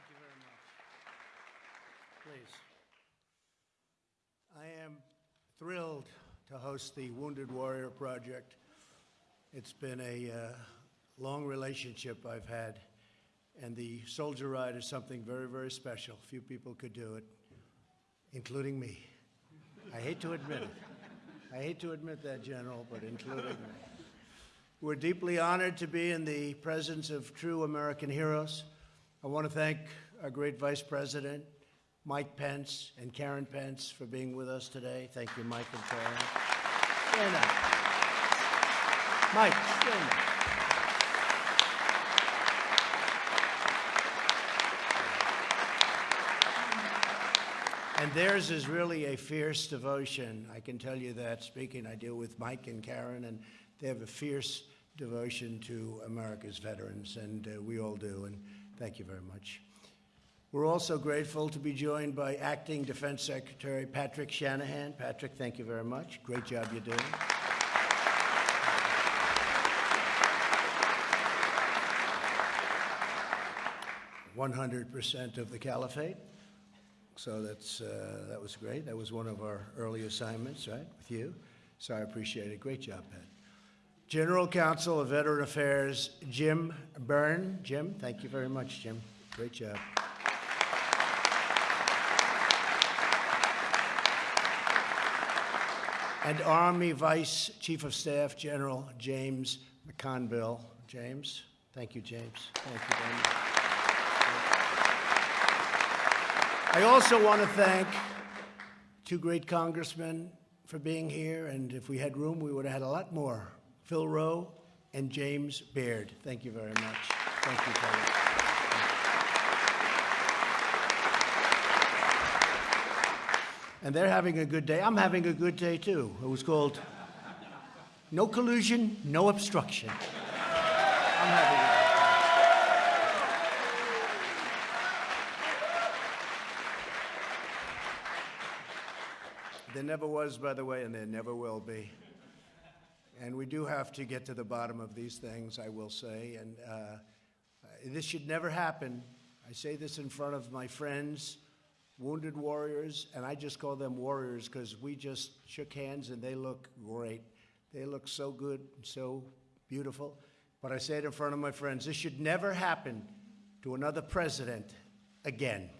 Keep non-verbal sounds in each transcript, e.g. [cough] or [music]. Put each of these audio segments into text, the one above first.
Thank you very much. Please. I am thrilled to host the Wounded Warrior Project. It's been a uh, long relationship I've had, and the Soldier Ride is something very, very special. Few people could do it, including me. I hate to admit it. I hate to admit that, General, but including me. We're deeply honored to be in the presence of true American heroes. I want to thank our great Vice President, Mike Pence, and Karen Pence for being with us today. Thank you, Mike and Karen. Stand up. Mike, stand up. And theirs is really a fierce devotion. I can tell you that speaking. I deal with Mike and Karen, and they have a fierce devotion to America's veterans, and uh, we all do. And thank you very much. We're also grateful to be joined by Acting Defense Secretary Patrick Shanahan. Patrick, thank you very much. Great job you're doing. One hundred percent of the caliphate. So that's uh, that was great. That was one of our early assignments, right, with you. So I appreciate it. Great job, Pat. General Counsel of Veteran Affairs, Jim Byrne. Jim, thank you very much, Jim. Great job. And Army Vice Chief of Staff General James McConville. James, thank you, James. Thank you very much. I also want to thank two great congressmen for being here, and if we had room, we would have had a lot more. Phil Roe and James Baird. Thank you very much. Thank you, Kelly. And they're having a good day. I'm having a good day too. It was called No Collusion, No Obstruction. There never was, by the way, and there never will be. And we do have to get to the bottom of these things, I will say. And uh, this should never happen. I say this in front of my friends, wounded warriors, and I just call them warriors because we just shook hands and they look great. They look so good, so beautiful. But I say it in front of my friends this should never happen to another president again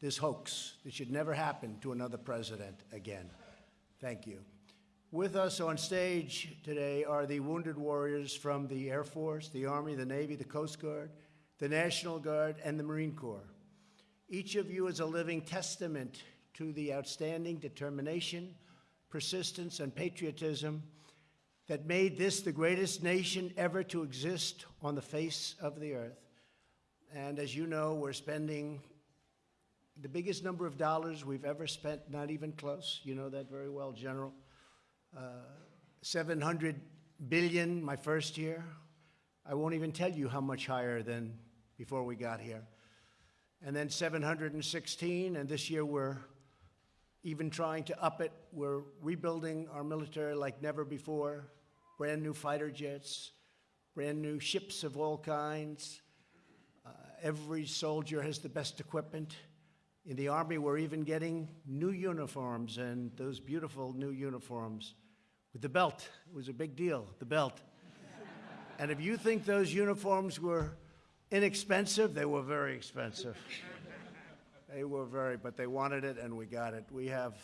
this hoax. This should never happen to another president again. Thank you. With us on stage today are the wounded warriors from the Air Force, the Army, the Navy, the Coast Guard, the National Guard, and the Marine Corps. Each of you is a living testament to the outstanding determination, persistence, and patriotism that made this the greatest nation ever to exist on the face of the earth. And as you know, we're spending the biggest number of dollars we've ever spent, not even close. You know that very well, General. Uh, 700 billion my first year. I won't even tell you how much higher than before we got here. And then 716, and this year we're even trying to up it. We're rebuilding our military like never before. Brand new fighter jets, brand new ships of all kinds. Uh, every soldier has the best equipment. In the Army, we're even getting new uniforms and those beautiful new uniforms with the belt. It was a big deal, the belt. and if you think those uniforms were inexpensive, they were very expensive. they were very, but they wanted it and we got it. We have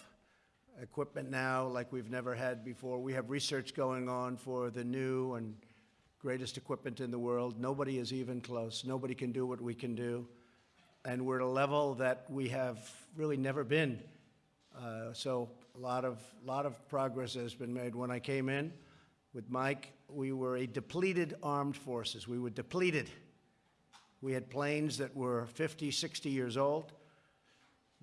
equipment now like we've never had before. We have research going on for the new and greatest equipment in the world. Nobody is even close. Nobody can do what we can do and we're at a level that we have really never been. Uh, so a lot of, lot of progress has been made. When I came in with Mike, we were a depleted armed forces. We were depleted. We had planes that were 50, 60 years old.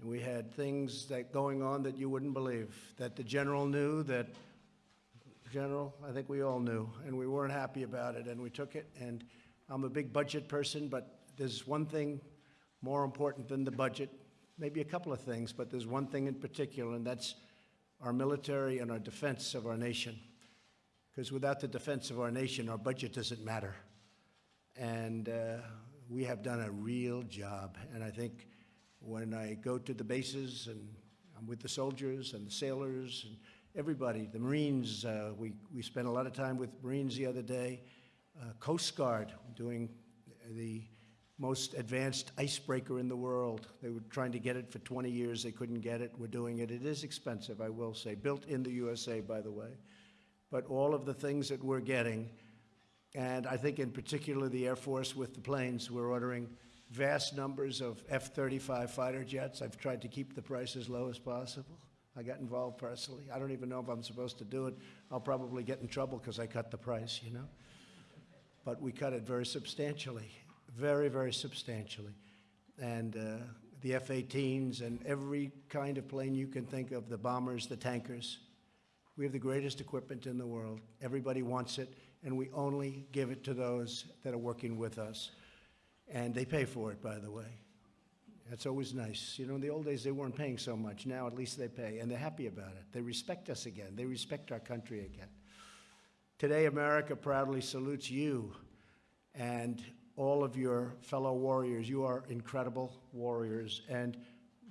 And we had things that going on that you wouldn't believe, that the general knew, that general, I think we all knew, and we weren't happy about it, and we took it. And I'm a big budget person, but there's one thing more important than the budget, maybe a couple of things, but there's one thing in particular, and that's our military and our defense of our nation. Because without the defense of our nation, our budget doesn't matter. And uh, we have done a real job. And I think when I go to the bases and I'm with the soldiers and the sailors and everybody, the Marines, uh, we, we spent a lot of time with Marines the other day, uh, Coast Guard doing the most advanced icebreaker in the world. They were trying to get it for 20 years. They couldn't get it. We're doing it. It is expensive, I will say. Built in the USA, by the way. But all of the things that we're getting, and I think in particular the Air Force with the planes, we're ordering vast numbers of F-35 fighter jets. I've tried to keep the price as low as possible. I got involved personally. I don't even know if I'm supposed to do it. I'll probably get in trouble because I cut the price, you know? But we cut it very substantially very, very substantially. And uh, the F-18s and every kind of plane you can think of, the bombers, the tankers. We have the greatest equipment in the world. Everybody wants it, and we only give it to those that are working with us. And they pay for it, by the way. That's always nice. You know, in the old days, they weren't paying so much. Now, at least they pay, and they're happy about it. They respect us again. They respect our country again. Today, America proudly salutes you and all of your fellow warriors. You are incredible warriors. And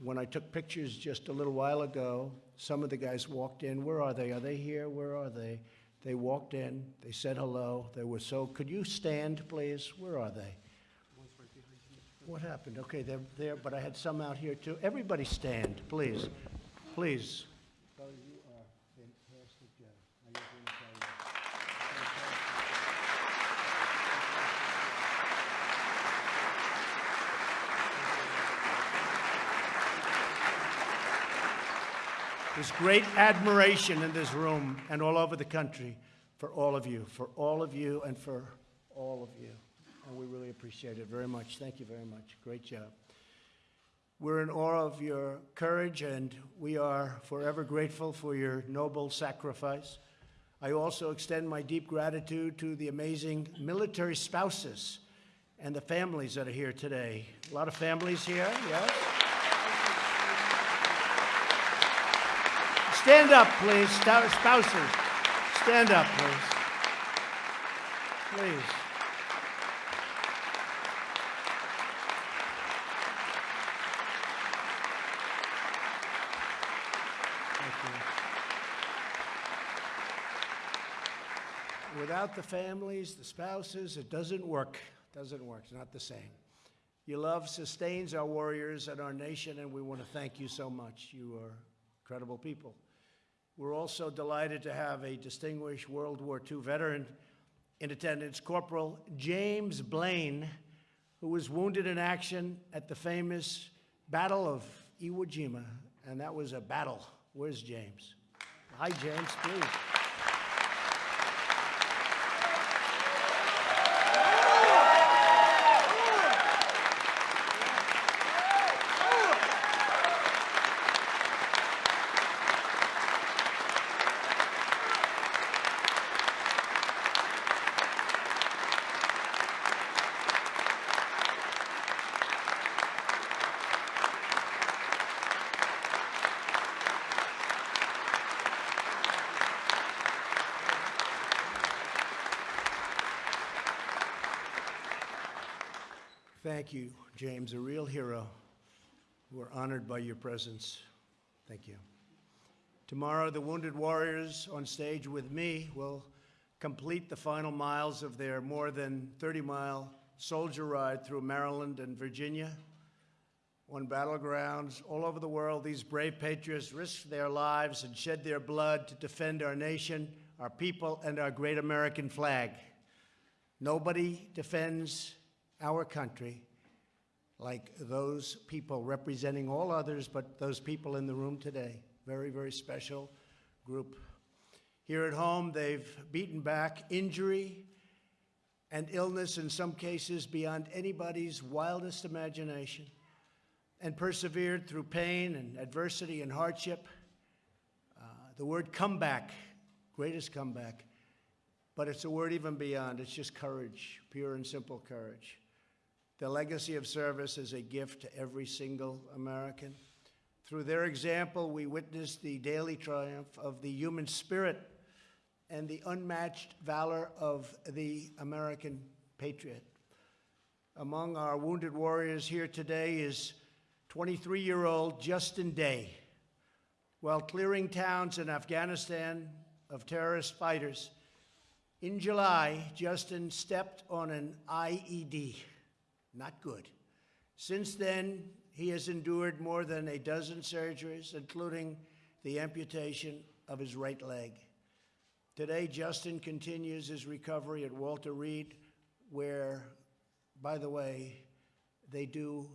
when I took pictures just a little while ago, some of the guys walked in. Where are they? Are they here? Where are they? They walked in. They said hello. They were so. Could you stand, please? Where are they? What happened? Okay, they're there, but I had some out here too. Everybody stand, please. Please. Fellas, you are fantastic, Joe. I just want to tell you. There's great admiration in this room and all over the country for all of you, for all of you, and for all of you. And we really appreciate it very much. Thank you very much. Great job. We're in awe of your courage, and we are forever grateful for your noble sacrifice. I also extend my deep gratitude to the amazing military spouses and the families that are here today. A lot of families here, yes? Stand up, please, spouses. Stand up, please. Please. Without the families, the spouses, it doesn't work. It Doesn't work. It's not the same. Your love sustains our warriors and our nation, and we want to thank you so much. You are incredible people. We're also delighted to have a distinguished World War II veteran in attendance, Corporal James Blaine, who was wounded in action at the famous Battle of Iwo Jima. And that was a battle. Where's James? Hi, James, please. Thank you, James, a real hero. We're honored by your presence. Thank you. Tomorrow, the Wounded Warriors on stage with me will complete the final miles of their more than 30 mile soldier ride through Maryland and Virginia. On battlegrounds all over the world, these brave patriots risked their lives and shed their blood to defend our nation, our people, and our great American flag. Nobody defends our country like those people representing all others, but those people in the room today. Very, very special group. Here at home, they've beaten back injury and illness, in some cases beyond anybody's wildest imagination, and persevered through pain and adversity and hardship. Uh, the word comeback, greatest comeback, but it's a word even beyond. It's just courage, pure and simple courage. The legacy of service is a gift to every single American. Through their example, we witness the daily triumph of the human spirit and the unmatched valor of the American patriot. Among our wounded warriors here today is 23-year-old Justin Day. While clearing towns in Afghanistan of terrorist fighters, in July, Justin stepped on an IED. Not good. Since then, he has endured more than a dozen surgeries, including the amputation of his right leg. Today, Justin continues his recovery at Walter Reed, where, by the way, they do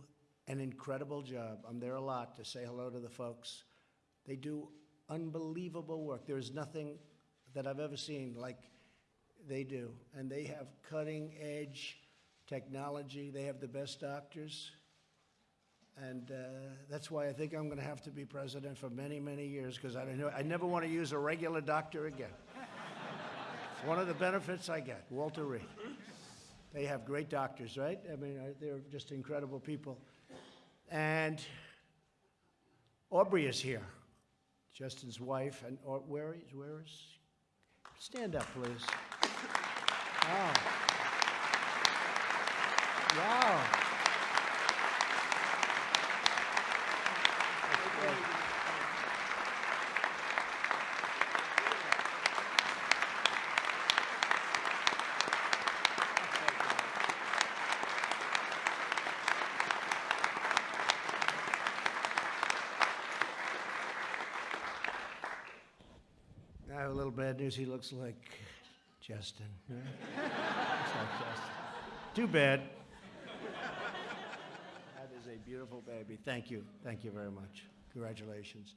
an incredible job. I'm there a lot to say hello to the folks. They do unbelievable work. There's nothing that I've ever seen like they do. And they have cutting edge technology. They have the best doctors. And uh, that's why I think I'm going to have to be president for many, many years because I, don't know- I never want to use a regular doctor again. it's one of the benefits I get, Walter Reed. They have great doctors, right? I mean, uh, they're just incredible people. And Aubrey is here, Justin's wife. And Au- where is, where is? Stand up, please. Wow. Wow. I have a little bad news. He looks like Justin. [laughs] Looks like Justin. Too bad. A beautiful baby. Thank you. Thank you very much. Congratulations.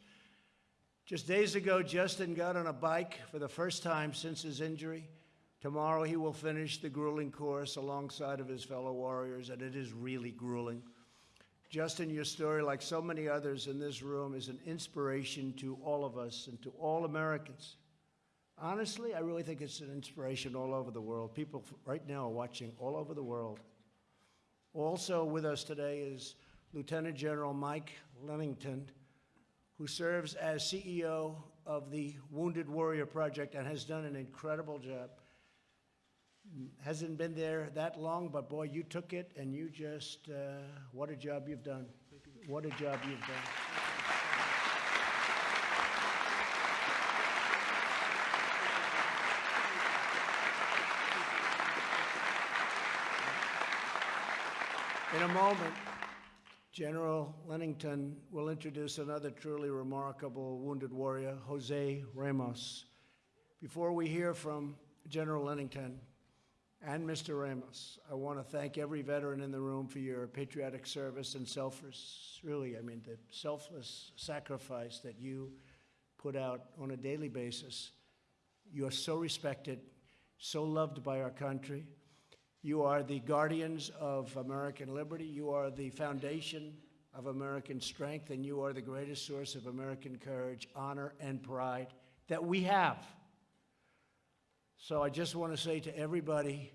Just days ago, Justin got on a bike for the first time since his injury. Tomorrow, he will finish the grueling course alongside of his fellow warriors, and it is really grueling. Justin, your story, like so many others in this room, is an inspiration to all of us and to all Americans. Honestly, I really think it's an inspiration all over the world. People right now are watching all over the world. Also with us today is Lieutenant General Mike Linnington, who serves as CEO of the Wounded Warrior Project and has done an incredible job. Hasn't been there that long, but boy, you took it and you just, uh, what a job you've done. What a job you've done. In a moment, General Linnington will introduce another truly remarkable wounded warrior, Jose Ramos. Before we hear from General Linnington and Mr. Ramos, I want to thank every veteran in the room for your patriotic service and selfless, really, I mean, the selfless sacrifice that you put out on a daily basis. You are so respected, so loved by our country. You are the guardians of American liberty. You are the foundation of American strength, and you are the greatest source of American courage, honor, and pride that we have. So I just want to say to everybody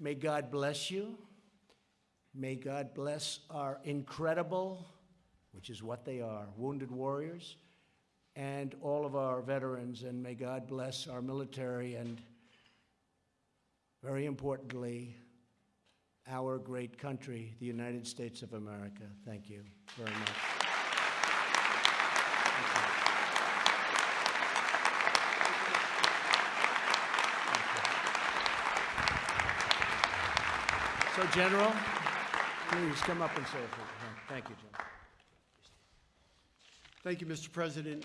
may God bless you. May God bless our incredible, which is what they are, wounded warriors, and all of our veterans. And may God bless our military and very importantly, our great country, the United States of America. Thank you very much. So, General, please come up and say a few. words. Thank you, General. Thank you, Mr. President.